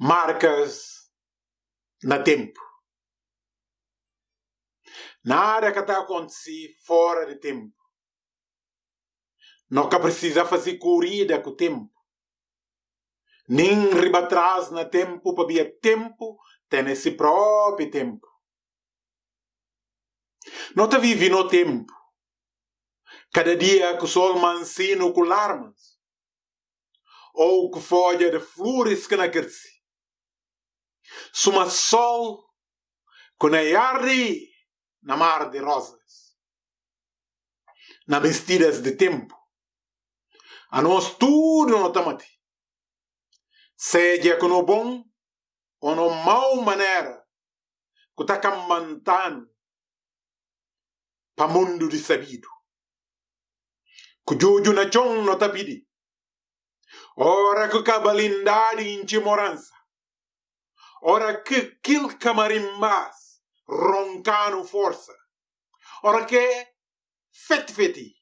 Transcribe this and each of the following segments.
marcas na tempo. Nada que está acontecendo fora de tempo. Nunca precisa fazer corrida com o tempo. Nem riba atrás na tempo para ver tempo tem esse próprio tempo. Não está vivendo no tempo. Cada dia que o sol mancino com larmas. Ou que folha de flores que não cresce. Suma sol que não arde na mar de rosas. Na vestidas de tempo. A nós tudo não tamati. Seja com o bom ou no mau maneira que está camantando para mundo de sabido. Que jojo na chão não tá pedi. Ora que cabalindade em timorança. Ora que quil camarimbás roncando força. Ora que fete fete.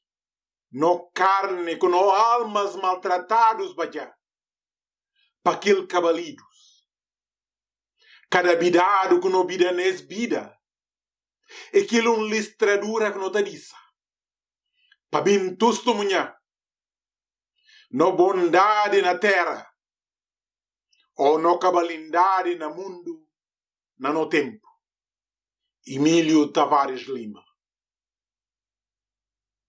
No carne com no almas maltratados bajá. Pa aquele cabalidos. Cada bidado que no bida nes bida. E aquilo um listradura que no te dissa. Pa bin testemunhar. No bondade na terra. Ou no cabalindade na mundo. Na no tempo. Emílio Tavares Lima.